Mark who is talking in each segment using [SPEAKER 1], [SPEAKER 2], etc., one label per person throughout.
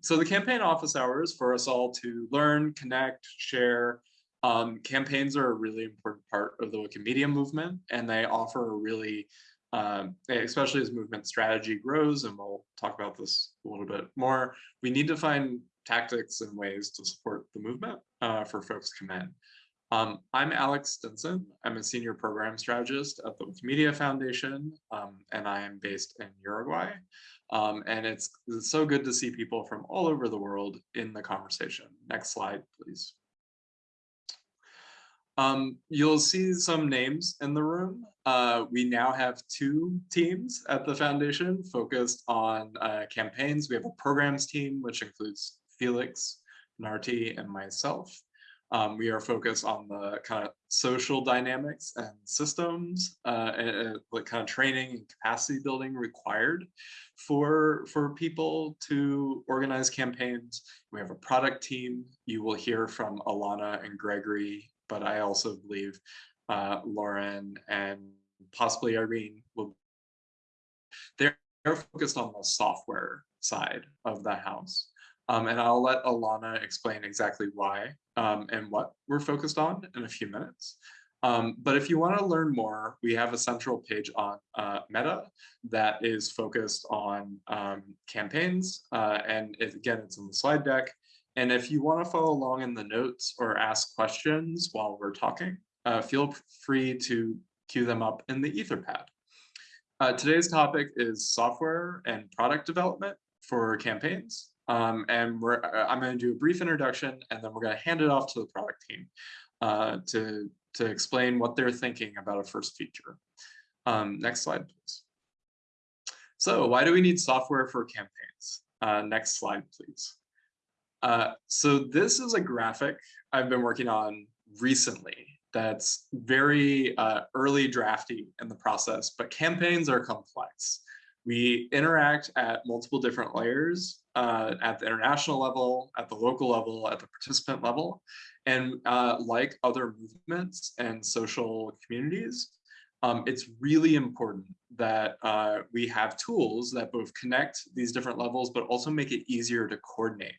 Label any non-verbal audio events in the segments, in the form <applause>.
[SPEAKER 1] so the campaign office hours for us all to learn, connect, share. Um, campaigns are a really important part of the Wikimedia movement, and they offer a really, um, especially as movement strategy grows, and we'll talk about this a little bit more, we need to find tactics and ways to support the movement uh, for folks to come in. Um, I'm Alex Stinson. I'm a senior program strategist at the Wikimedia Foundation, um, and I am based in Uruguay. Um, and it's, it's so good to see people from all over the world in the conversation. Next slide, please. Um, you'll see some names in the room. Uh, we now have two teams at the foundation focused on uh, campaigns. We have a programs team, which includes Felix, Nartey, and myself. Um, we are focused on the kind of social dynamics and systems, uh, and, and kind of training and capacity building required for for people to organize campaigns. We have a product team. You will hear from Ilana and Gregory, but I also believe uh, Lauren and possibly Irene will. They're focused on the software side of the house. Um, and I'll let Ilana explain exactly why um, and what we're focused on in a few minutes. Um, but if you want to learn more, we have a central page on uh, Meta that is focused on um, campaigns. Uh, and it, again, it's in the slide deck. And if you want to follow along in the notes or ask questions while we're talking, uh, feel free to queue them up in the Etherpad. Uh, today's topic is software and product development for campaigns. Um, and we're, uh, I'm going to do a brief introduction and then we're going to hand it off to the product team uh, to, to explain what they're thinking about a first feature. Um, next slide, please. So why do we need software for campaigns? Uh, next slide, please. Uh, so this is a graphic I've been working on recently that's very uh, early drafty in the process, but campaigns are complex. We interact at multiple different layers uh, at the international level, at the local level, at the participant level. And uh, like other movements and social communities, um, it's really important that uh, we have tools that both connect these different levels, but also make it easier to coordinate.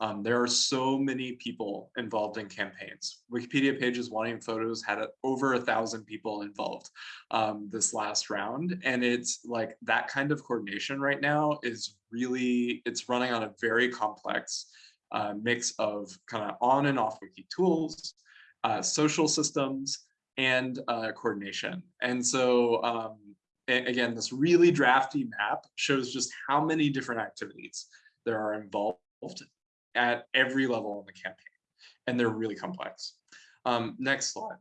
[SPEAKER 1] Um, there are so many people involved in campaigns. Wikipedia pages wanting photos had over a thousand people involved um, this last round. And it's like that kind of coordination right now is really, it's running on a very complex uh, mix of kind of on and off wiki tools, uh, social systems, and uh, coordination. And so um, again, this really drafty map shows just how many different activities there are involved at every level in the campaign, and they're really complex. Um, next slide.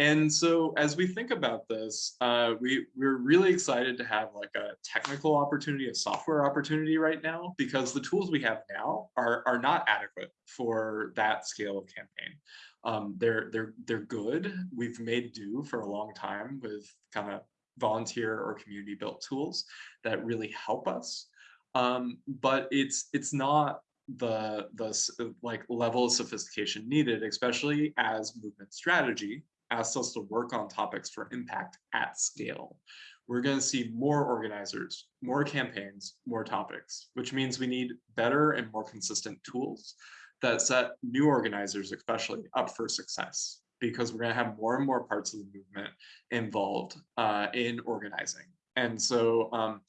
[SPEAKER 1] And so as we think about this, uh, we, we're really excited to have like a technical opportunity, a software opportunity right now, because the tools we have now are, are not adequate for that scale of campaign. Um, they're, they're, they're good. We've made do for a long time with kind of volunteer or community built tools that really help us. Um, but it's, it's not the the like level of sophistication needed, especially as movement strategy asks us to work on topics for impact at scale. We're going to see more organizers, more campaigns, more topics, which means we need better and more consistent tools that set new organizers especially up for success because we're going to have more and more parts of the movement involved uh, in organizing. And so um,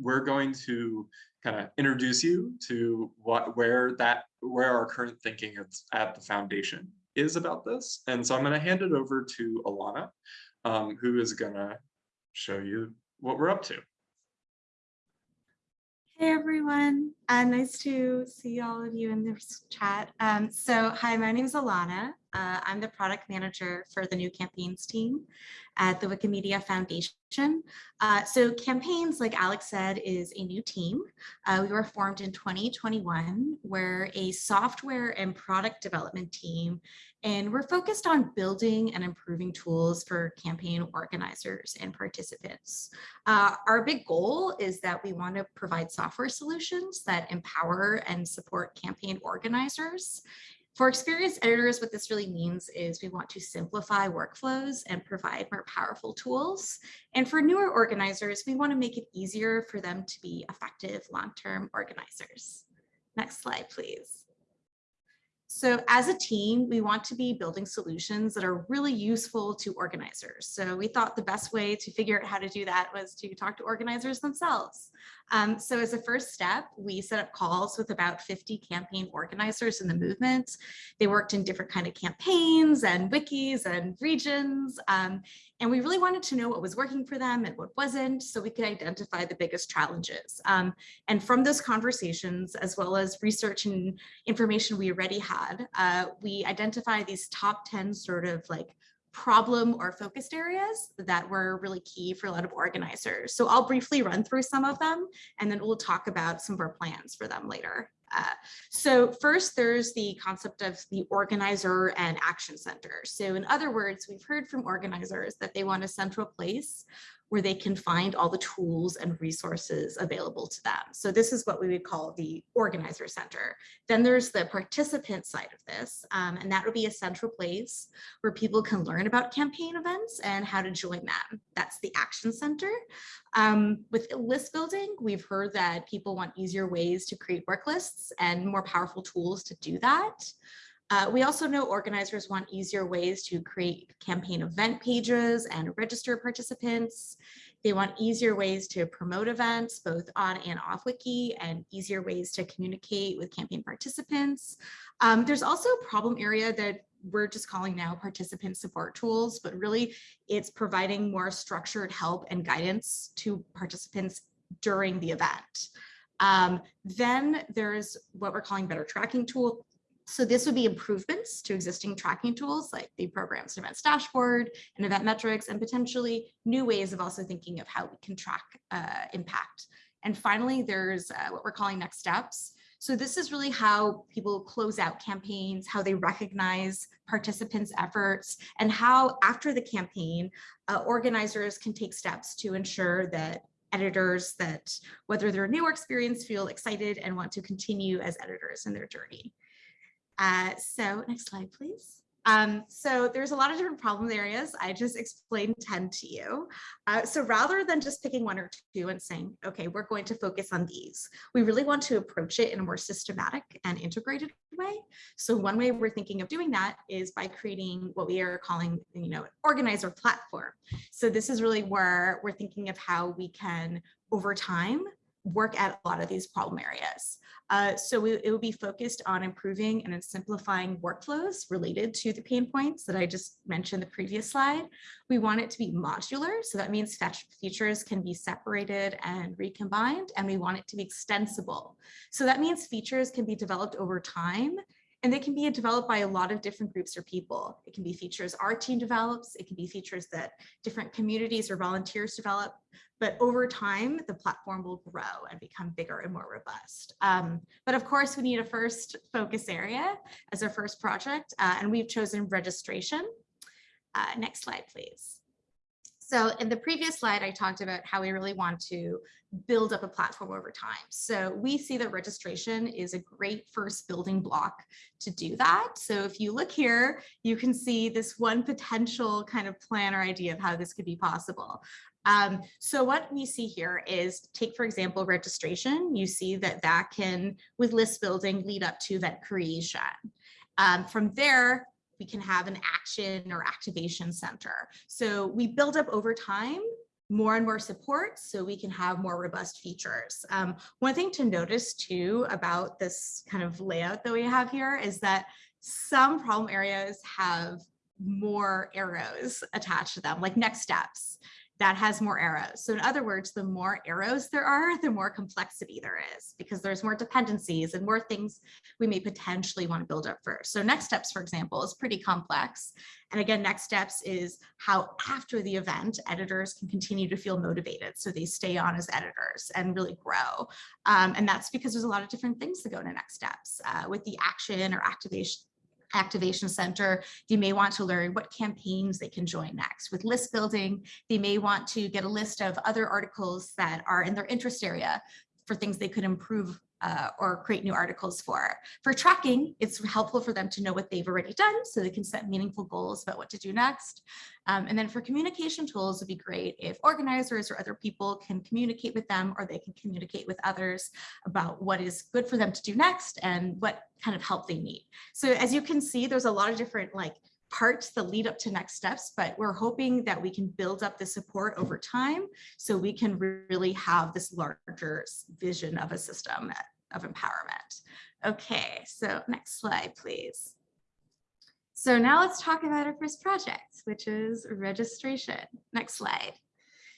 [SPEAKER 1] we're going to kind of introduce you to what where that where our current thinking is at the foundation is about this. And so I'm going to hand it over to Ilana, um, who is going to show you what we're up to.
[SPEAKER 2] Hey everyone, uh, nice to see all of you in this chat. Um, so hi, my name is Ilana. Uh, I'm the product manager for the new campaigns team at the Wikimedia Foundation. Uh, so campaigns, like Alex said, is a new team. Uh, we were formed in 2021. We're a software and product development team, and we're focused on building and improving tools for campaign organizers and participants. Uh, our big goal is that we want to provide software solutions that empower and support campaign organizers for experienced editors, what this really means is we want to simplify workflows and provide more powerful tools. And for newer organizers, we want to make it easier for them to be effective long-term organizers. Next slide, please. So as a team, we want to be building solutions that are really useful to organizers. So we thought the best way to figure out how to do that was to talk to organizers themselves. Um, so as a first step, we set up calls with about 50 campaign organizers in the movement. They worked in different kind of campaigns and wikis and regions. Um, and we really wanted to know what was working for them and what wasn't, so we could identify the biggest challenges. Um, and from those conversations, as well as research and information we already had, uh, we identified these top 10 sort of like problem or focused areas that were really key for a lot of organizers. So I'll briefly run through some of them, and then we'll talk about some of our plans for them later. Uh, so first, there's the concept of the organizer and action center. So in other words, we've heard from organizers that they want a central place where they can find all the tools and resources available to them. So this is what we would call the organizer center. Then there's the participant side of this, um, and that would be a central place where people can learn about campaign events and how to join them. That's the action center. Um, with list building, we've heard that people want easier ways to create work lists and more powerful tools to do that. Uh, we also know organizers want easier ways to create campaign event pages and register participants. They want easier ways to promote events, both on and off wiki, and easier ways to communicate with campaign participants. Um, there's also a problem area that we're just calling now participant support tools, but really it's providing more structured help and guidance to participants during the event. Um, then there's what we're calling better tracking tool so this would be improvements to existing tracking tools like the programs and events dashboard and event metrics and potentially new ways of also thinking of how we can track uh, impact. And finally, there's uh, what we're calling next steps. So this is really how people close out campaigns, how they recognize participants' efforts, and how after the campaign, uh, organizers can take steps to ensure that editors that whether they're new or experienced feel excited and want to continue as editors in their journey. Uh, so next slide, please. Um, so there's a lot of different problem areas. I just explained 10 to you. Uh, so rather than just picking one or two and saying, okay, we're going to focus on these, we really want to approach it in a more systematic and integrated way. So one way we're thinking of doing that is by creating what we are calling, you know, organizer platform. So this is really where we're thinking of how we can, over time, work at a lot of these problem areas. Uh, so we, it will be focused on improving and simplifying workflows related to the pain points that I just mentioned the previous slide. We want it to be modular. So that means features can be separated and recombined, and we want it to be extensible. So that means features can be developed over time and they can be developed by a lot of different groups or people. It can be features our team develops. It can be features that different communities or volunteers develop. But over time, the platform will grow and become bigger and more robust. Um, but of course, we need a first focus area as our first project, uh, and we've chosen registration. Uh, next slide, please. So in the previous slide, I talked about how we really want to build up a platform over time. So we see that registration is a great first building block to do that. So if you look here, you can see this one potential kind of plan or idea of how this could be possible. Um, so what we see here is take, for example, registration. You see that that can, with list building, lead up to event creation. Um, from there, we can have an action or activation center. So we build up over time more and more support so we can have more robust features. Um, one thing to notice too about this kind of layout that we have here is that some problem areas have more arrows attached to them, like next steps that has more arrows. So in other words, the more arrows there are, the more complexity there is because there's more dependencies and more things we may potentially want to build up first. So next steps, for example, is pretty complex. And again, next steps is how after the event, editors can continue to feel motivated. So they stay on as editors and really grow. Um, and that's because there's a lot of different things that go into next steps uh, with the action or activation activation center, they may want to learn what campaigns they can join next. With list building, they may want to get a list of other articles that are in their interest area for things they could improve uh, or create new articles for. For tracking, it's helpful for them to know what they've already done so they can set meaningful goals about what to do next. Um, and then for communication tools, it'd be great if organizers or other people can communicate with them or they can communicate with others about what is good for them to do next and what kind of help they need. So as you can see, there's a lot of different like parts that lead up to next steps, but we're hoping that we can build up the support over time so we can really have this larger vision of a system of empowerment. Okay, so next slide, please. So now let's talk about our first project, which is registration. Next slide.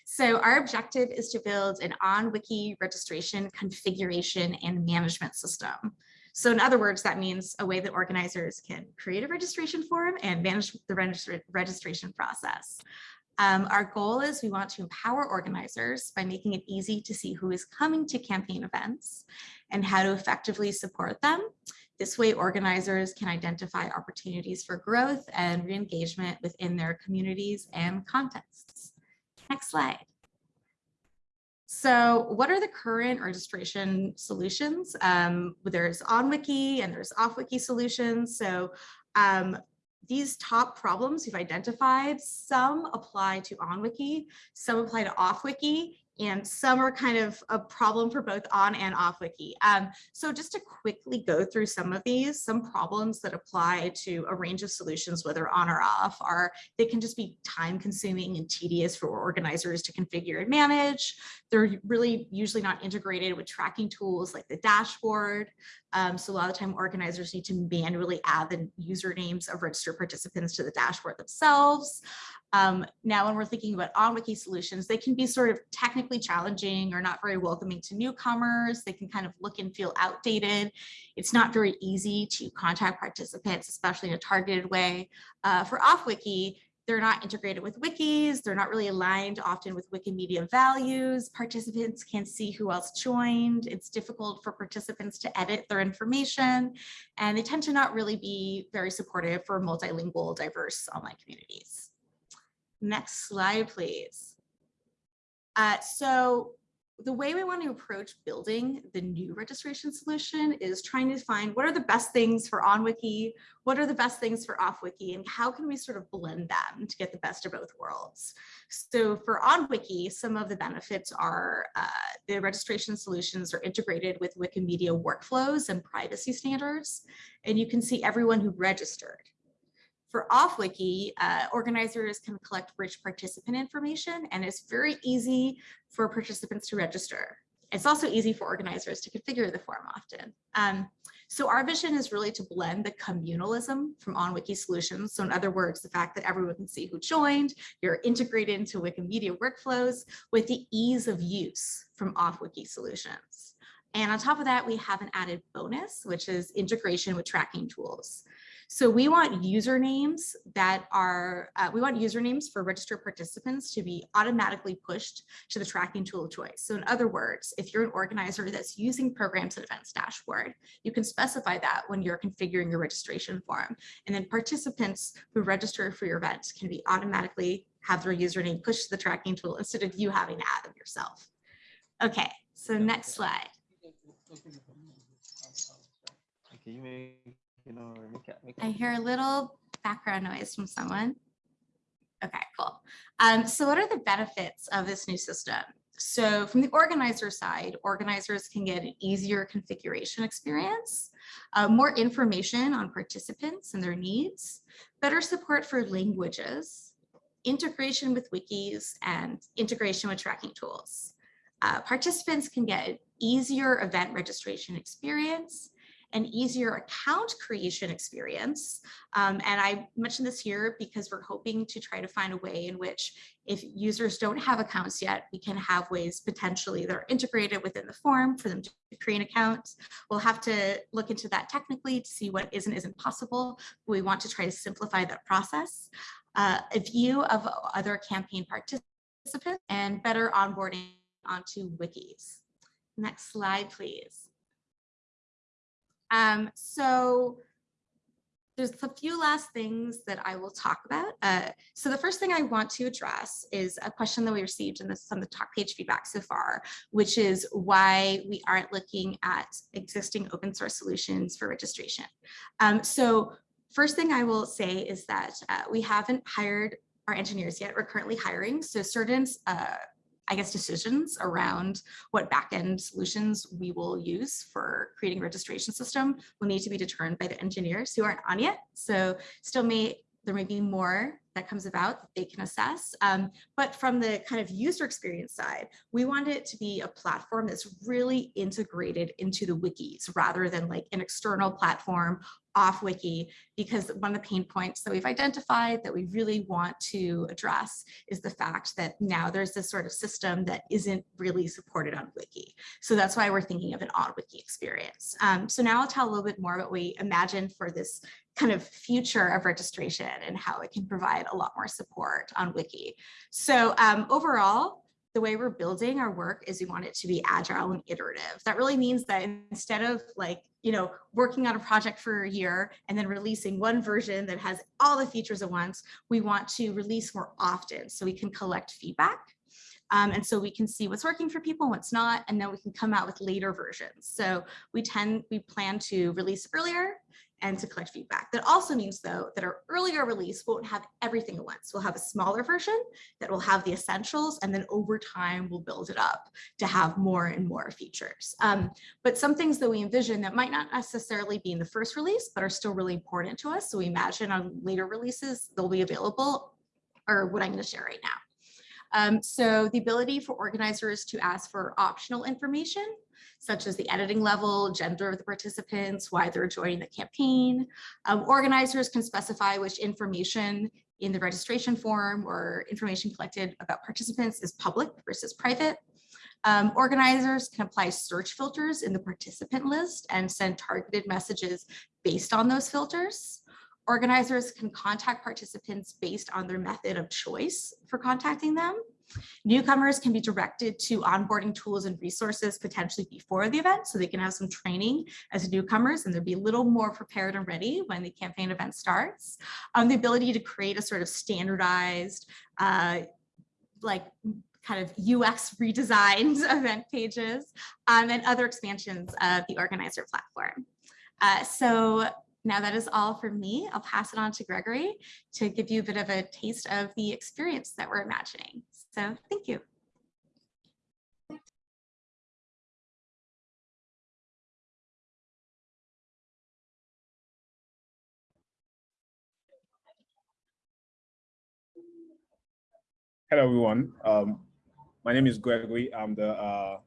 [SPEAKER 2] So our objective is to build an on-wiki registration configuration and management system. So in other words, that means a way that organizers can create a registration form and manage the registr registration process. Um, our goal is we want to empower organizers by making it easy to see who is coming to campaign events and how to effectively support them. This way, organizers can identify opportunities for growth and re-engagement within their communities and contexts. Next slide. So what are the current registration solutions? Um, there's OnWiki and there's OffWiki solutions. So um, these top problems you've identified, some apply to OnWiki, some apply to OffWiki, and some are kind of a problem for both on and off wiki. Um, so just to quickly go through some of these, some problems that apply to a range of solutions, whether on or off, are they can just be time consuming and tedious for organizers to configure and manage. They're really usually not integrated with tracking tools like the dashboard. Um, so a lot of the time organizers need to manually add the usernames of registered participants to the dashboard themselves. Um, now, when we're thinking about on-wiki solutions, they can be sort of technically challenging or not very welcoming to newcomers. They can kind of look and feel outdated. It's not very easy to contact participants, especially in a targeted way. Uh, for off-wiki, they're not integrated with wikis. They're not really aligned often with Wikimedia values. Participants can't see who else joined. It's difficult for participants to edit their information. And they tend to not really be very supportive for multilingual, diverse online communities. Next slide, please. Uh, so the way we want to approach building the new registration solution is trying to find what are the best things for OnWiki, what are the best things for OffWiki, and how can we sort of blend them to get the best of both worlds. So for OnWiki, some of the benefits are uh, the registration solutions are integrated with Wikimedia workflows and privacy standards, and you can see everyone who registered. For OffWiki, uh, organizers can collect rich participant information and it's very easy for participants to register. It's also easy for organizers to configure the form often. Um, so our vision is really to blend the communalism from OnWiki solutions. So in other words, the fact that everyone can see who joined, you're integrated into Wikimedia workflows with the ease of use from OffWiki solutions. And on top of that, we have an added bonus, which is integration with tracking tools. So we want usernames that are, uh, we want usernames for registered participants to be automatically pushed to the tracking tool of choice. So in other words, if you're an organizer that's using programs and events dashboard, you can specify that when you're configuring your registration form. And then participants who register for your event can be automatically have their username pushed to the tracking tool instead of you having to add them yourself. Okay, so next slide. Okay, I hear a little background noise from someone. Okay, cool. Um, so what are the benefits of this new system? So from the organizer side, organizers can get an easier configuration experience, uh, more information on participants and their needs, better support for languages, integration with wikis, and integration with tracking tools. Uh, participants can get easier event registration experience, an easier account creation experience. Um, and I mentioned this here because we're hoping to try to find a way in which if users don't have accounts yet, we can have ways potentially that are integrated within the form for them to create an account. We'll have to look into that technically to see what is and isn't possible. We want to try to simplify that process. Uh, a view of other campaign participants and better onboarding onto wikis. Next slide, please. Um, so there's a few last things that I will talk about. Uh, so the first thing I want to address is a question that we received in this, some of the talk page feedback so far, which is why we aren't looking at existing open source solutions for registration. Um, so first thing I will say is that uh, we haven't hired our engineers yet. We're currently hiring. So certain uh, I guess, decisions around what backend solutions we will use for creating registration system will need to be determined by the engineers who aren't on yet. So still may there may be more that comes about that they can assess. Um, but from the kind of user experience side, we want it to be a platform that's really integrated into the wikis rather than like an external platform off wiki because one of the pain points that we've identified that we really want to address is the fact that now there's this sort of system that isn't really supported on wiki. So that's why we're thinking of an on wiki experience. Um, so now I'll tell a little bit more about what we imagine for this kind of future of registration and how it can provide a lot more support on wiki. So um, overall, the way we're building our work is we want it to be agile and iterative. That really means that instead of like, you know, working on a project for a year and then releasing one version that has all the features at once, we want to release more often so we can collect feedback. Um, and so we can see what's working for people, what's not, and then we can come out with later versions. So we tend, we plan to release earlier and to collect feedback. That also means though that our earlier release won't have everything at once. We'll have a smaller version that will have the essentials and then over time we'll build it up to have more and more features. Um, but some things that we envision that might not necessarily be in the first release but are still really important to us. So we imagine on later releases they'll be available or what I'm going to share right now. Um, so the ability for organizers to ask for optional information such as the editing level, gender of the participants, why they're joining the campaign. Um, organizers can specify which information in the registration form or information collected about participants is public versus private. Um, organizers can apply search filters in the participant list and send targeted messages based on those filters. Organizers can contact participants based on their method of choice for contacting them. Newcomers can be directed to onboarding tools and resources potentially before the event so they can have some training as newcomers and they'll be a little more prepared and ready when the campaign event starts. Um, the ability to create a sort of standardized uh, like kind of UX redesigned <laughs> event pages um, and other expansions of the organizer platform. Uh, so now that is all for me. I'll pass it on to Gregory to give you a bit of a taste of the experience that we're imagining. So thank you.
[SPEAKER 3] Hello, everyone. Um, my name is Gregory. I'm the uh,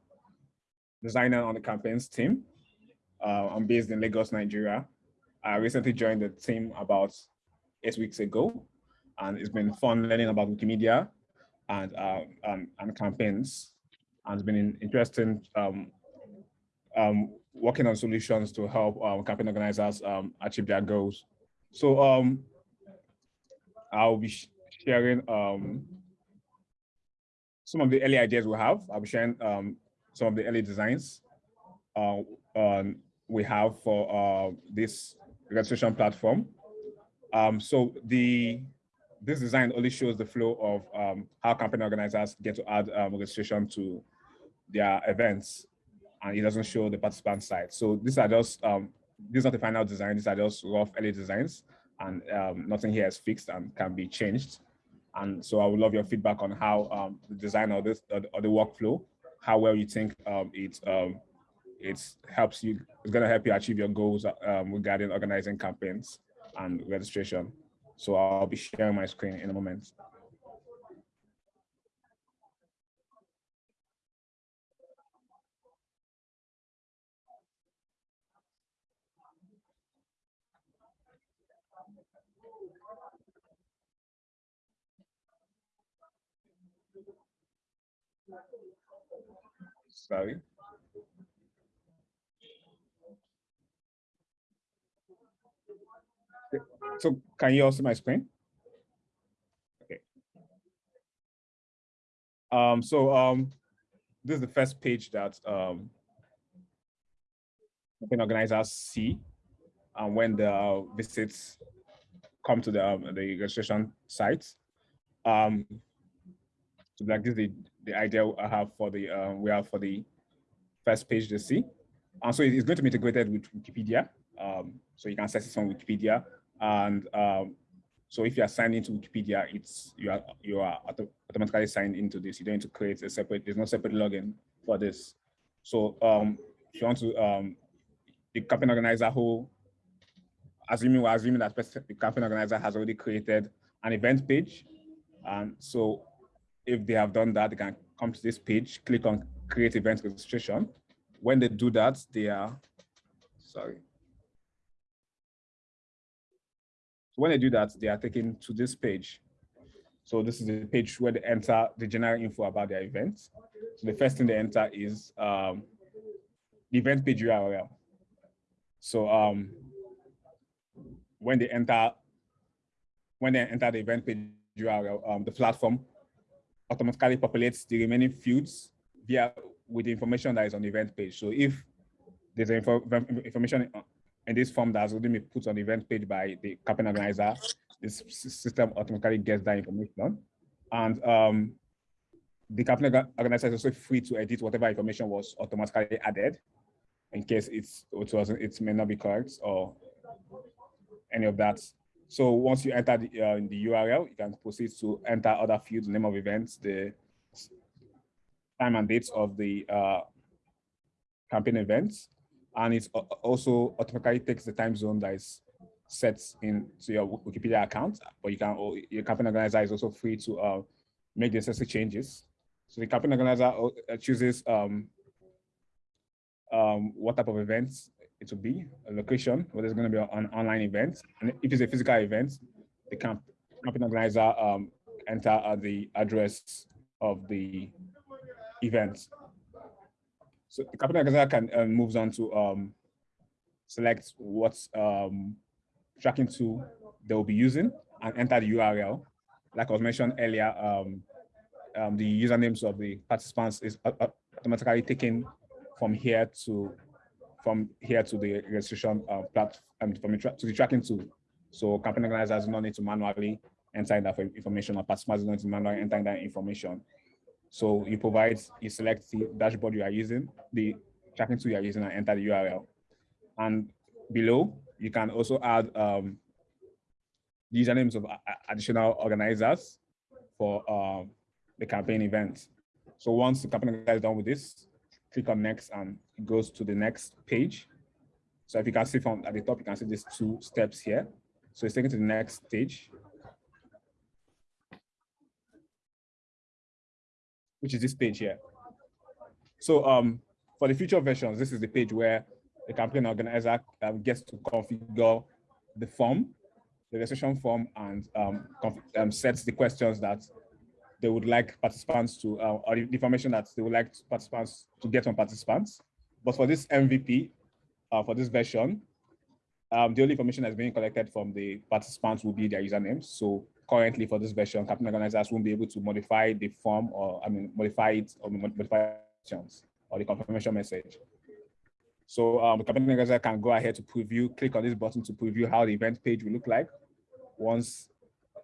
[SPEAKER 3] designer on the campaigns team. Uh, I'm based in Lagos, Nigeria. I recently joined the team about eight weeks ago, and it's been fun learning about Wikimedia and uh, and, and, campaigns, and it's been interesting um, um, working on solutions to help um, campaign organizers um, achieve their goals. So um, I'll be sharing some of the early ideas we have. I'll be sharing some of the early designs uh, we have for uh, this registration platform. So the this design only shows the flow of um, how campaign organizers get to add um, registration to their events, and it doesn't show the participant side. So these are just um, these are the final design. These are just rough early designs, and um, nothing here is fixed and can be changed. And so I would love your feedback on how um, the design of this or the workflow, how well you think um, it it helps you, it's going to help you achieve your goals um, regarding organizing campaigns and registration. So I'll be sharing my screen in a moment. Sorry. So can you all see my screen? Okay. Um, so um, this is the first page that um, campaign organizers see. and when the visits come to the, um, the registration site. Um, so like this is the, the idea I have for the, uh, we have for the first page to see. And so it's going to be integrated with Wikipedia. Um, so you can access it on Wikipedia. And um, so if you are signed into Wikipedia, it's you are you are auto automatically signed into this. You don't need to create a separate, there's no separate login for this. So um, if you want to, um, the campaign organizer who, assuming we're assuming that the campaign organizer has already created an event page. And so if they have done that, they can come to this page, click on create event registration. When they do that, they are, sorry. When they do that, they are taken to this page. So this is the page where they enter the general info about their event. So the first thing they enter is um, the event page URL. So um, when they enter, when they enter the event page URL, um, the platform automatically populates the remaining fields via with the information that is on the event page. So if there's info, information in this form that has already been put on the event page by the campaign organizer, this system automatically gets that information. And um, the campaign organizer is also free to edit whatever information was automatically added in case it's it wasn't it may not be correct or any of that. So once you enter the, uh, the URL, you can proceed to enter other fields, name of events, the time and dates of the uh, campaign events. And it also automatically takes the time zone that is set into your Wikipedia account, but you can, your campaign organizer is also free to uh, make the necessary changes. So the campaign organizer uh, chooses um, um, what type of events it will be, a location, whether it's going to be an online event. And if it's a physical event, the camp, campaign organizer um, enter uh, the address of the event. So the campaign organizer can uh, moves on to um, select what um, tracking tool they will be using and enter the URL. Like I was mentioned earlier, um, um, the usernames of the participants is automatically taken from here to from here to the registration uh, platform and from to the tracking tool. So campaign organizers do not need to manually enter that information or participants do not need to manually enter that information. So you provide, you select the dashboard you are using, the tracking tool you are using and enter the URL. And below, you can also add um, usernames of additional organizers for um, the campaign event. So once the campaign is done with this, click on next and it goes to the next page. So if you can see from at the top, you can see these two steps here. So it's taken to the next stage, which is this page here. So um, for the future versions, this is the page where the campaign organizer um, gets to configure the form, the registration form, and um, um, sets the questions that they would like participants to, uh, or the information that they would like participants to get from participants. But for this MVP, uh, for this version, um, the only information that's being collected from the participants will be their usernames. So currently for this version, campaign organizers won't be able to modify the form or, I mean, modify it or modify questions or the confirmation message. So um, the organizer can go ahead to preview, click on this button to preview how the event page will look like once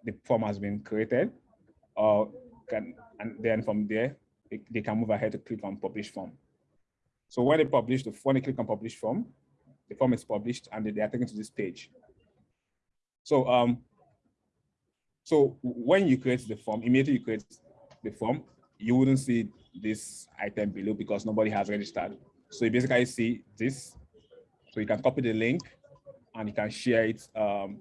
[SPEAKER 3] the form has been created or can, and then from there, they, they can move ahead to click on publish form. So when they publish, the when they click on publish form, the form is published and they are taken to this page. So um, so when you create the form, immediately you create the form, you wouldn't see this item below because nobody has registered. So you basically see this. So you can copy the link and you can share it um,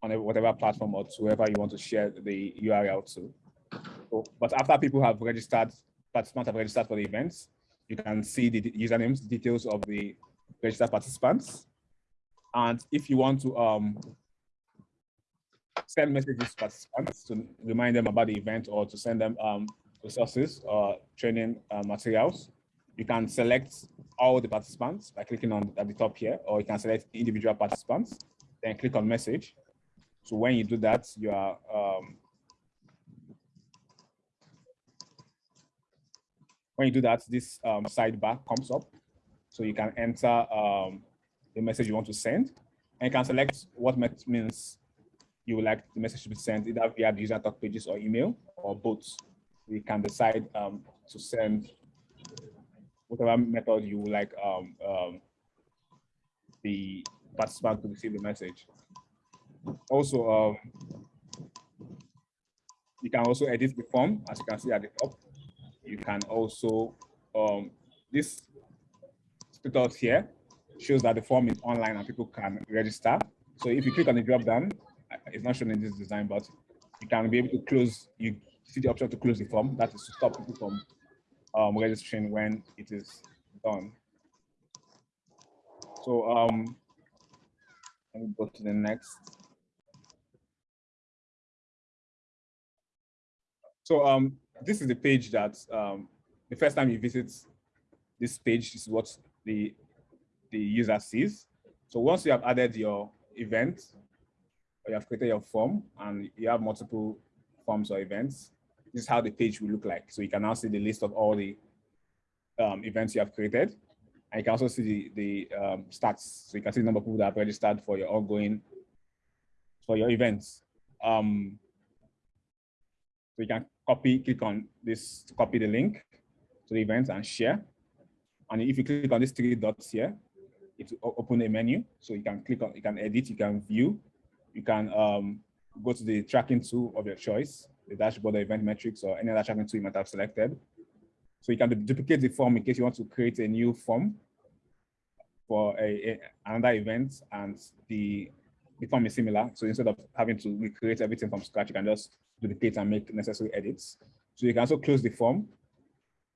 [SPEAKER 3] on whatever platform or to whoever you want to share the URL to. So, but after people have registered, participants have registered for the events, you can see the usernames, details of the registered participants. And if you want to um, send messages to participants to remind them about the event or to send them um, resources or training uh, materials, you can select all the participants by clicking on at the top here, or you can select individual participants, then click on message. So when you do that, you are um, when you do that, this um, sidebar comes up. So you can enter um, the message you want to send. And you can select what means you would like the message to be sent either via the user talk pages or email or both. We can decide um, to send whatever method you would like um, um, the participant to receive the message. Also, um, you can also edit the form, as you can see at the top. You can also, um, this status here shows that the form is online and people can register. So if you click on the drop down, it's not shown in this design, but you can be able to close, you see the option to close the form. That is to stop people from um, registering when it is done. So um, let me go to the next. So um, this is the page that um, the first time you visit this page, is what the, the user sees. So once you have added your event, you have created your form and you have multiple forms or events, this is how the page will look like. So you can now see the list of all the um, events you have created. And you can also see the, the um, stats. So you can see the number of people that have registered for your ongoing, for your events. Um, so you can copy, click on this, to copy the link to the event and share. And if you click on these three dots here, it will open a menu. So you can click on, you can edit, you can view, you can um, go to the tracking tool of your choice, the dashboard, the event metrics, or any other tracking tool you might have selected. So you can duplicate the form in case you want to create a new form for a, a another event and the, the form is similar. So instead of having to recreate everything from scratch, you can just duplicate and make necessary edits. So you can also close the form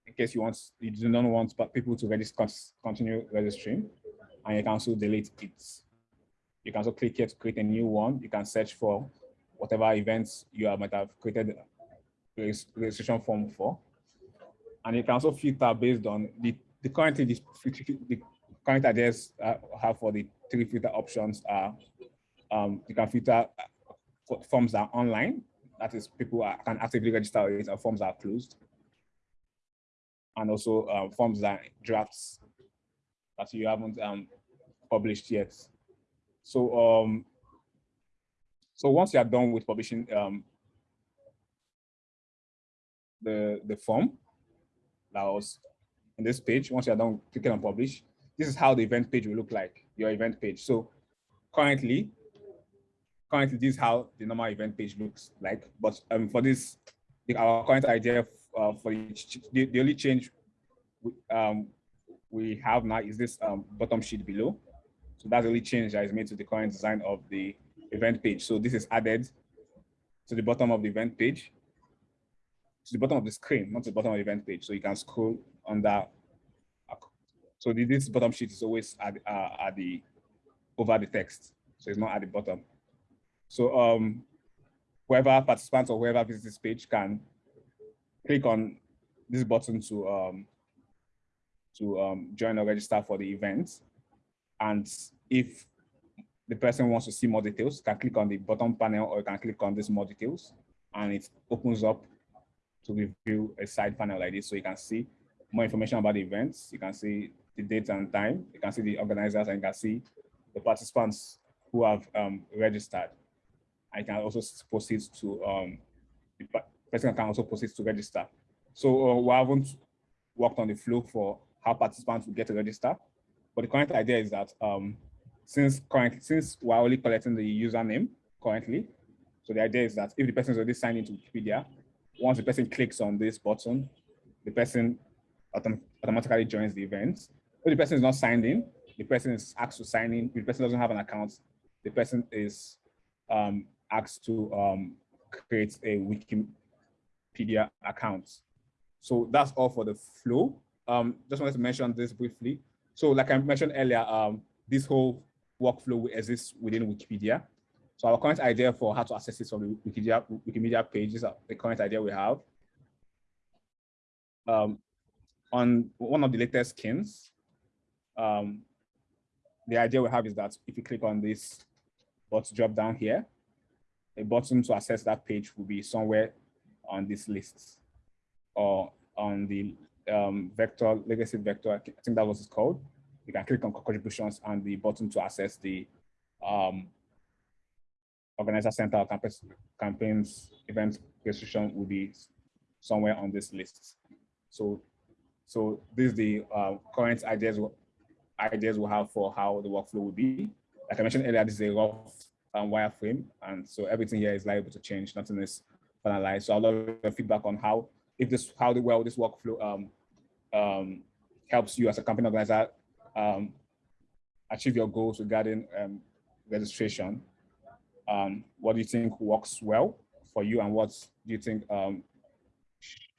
[SPEAKER 3] in case you want you do not want people to register continue registering and you can also delete it. You can also click here to create a new one. You can search for whatever events you might have created registration form for. And you can also filter based on the, the currently the, the current ideas uh, have for the three filter options are um, you can filter uh, forms that are online, that is people are, can actively register it, and forms are closed. And also um, forms that drafts that you haven't um, published yet. So um, so once you are done with publishing um, the the form that was in this page, once you are done clicking on publish, this is how the event page will look like, your event page. So currently, currently this is how the normal event page looks like. But um, for this, our current idea uh, for the, the only change we, um, we have now is this um, bottom sheet below. So that's the only change that is made to the current design of the event page. So this is added to the bottom of the event page, to the bottom of the screen, not the bottom of the event page. So you can scroll on that. So this bottom sheet is always at, uh, at the over the text. So it's not at the bottom. So um, whoever participants or whoever visits this page can click on this button to um, to um, join or register for the event. And if the person wants to see more details, can click on the bottom panel or you can click on this more details and it opens up to review a side panel like this. So you can see more information about the events. You can see the date and time. You can see the organizers and you can see the participants who have um, registered. I can also proceed to, um, the person can also proceed to register. So uh, we haven't worked on the flow for how participants will get to register. But the current idea is that um, since currently, since we're only collecting the username currently, so the idea is that if the person is already signed into Wikipedia, once the person clicks on this button, the person autom automatically joins the event. If the person is not signed in, the person is asked to sign in. If the person doesn't have an account, the person is um, asked to um, create a Wikipedia account. So that's all for the flow. Um, just wanted to mention this briefly. So like I mentioned earlier, um, this whole workflow exists within Wikipedia. So our current idea for how to access this on the Wikipedia, Wikimedia page is the current idea we have. Um, on one of the latest skins, um, the idea we have is that if you click on this button drop down here, a button to access that page will be somewhere on this list or on the um, vector, legacy vector, I think that was called. you can click on contributions and the button to access the um, organizer center campus campaigns event registration will be somewhere on this list. So, so this is the uh, current ideas ideas we have for how the workflow will be. Like I mentioned earlier, this is a rough um, wireframe, and so everything here is liable to change. Nothing is finalized. So I'll love your feedback on how if this how the well this workflow um, um, helps you as a campaign organizer um, achieve your goals regarding um, registration. Um, what do you think works well for you and what do you think um,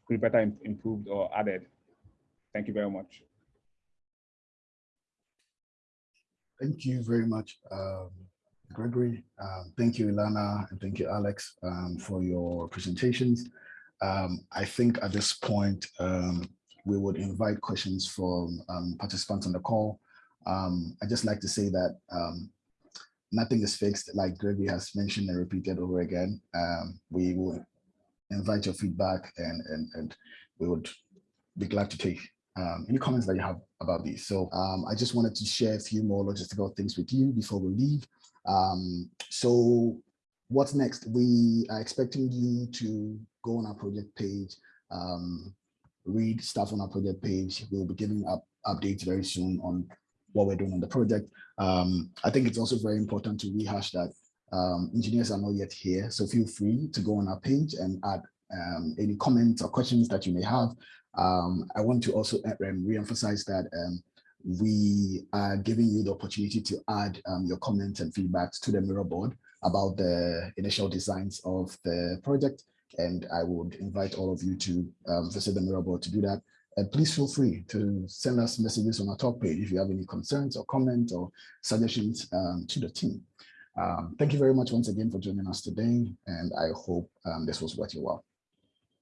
[SPEAKER 3] could be better im- improved or added? Thank you very much.
[SPEAKER 4] Thank you very much, um, Gregory. Thank you, Ilana, and thank you, Alex, for your presentations. I think at this point, we would invite questions from um, participants on the call. Um, I'd just like to say that um, nothing is fixed, like Gregory has mentioned and repeated over again. Um, we will invite your feedback and, and, and we would be glad to take um, any comments that you have about these. So um, I just wanted to share a few more logistical things with you before we leave. So what's next? We are expecting you to go on our project page, um, read stuff on our project page. We'll be giving up updates very soon on what we're doing on the project. Um, I think it's also very important to rehash that um, engineers are not yet here. So feel free to go on our page and add um, any comments or questions that you may have. Um, I want to also uh, um, re-emphasize that um, we are giving you the opportunity to add your comments and feedbacks to the Miro board about the initial designs of the project. And I would invite all of you to um, visit the Miro board to do that. And please feel free to send us messages on our talk page if you have any concerns or comments or suggestions um, to the team. Um, thank you very much once again for joining us today, and I hope um, this was worth your while.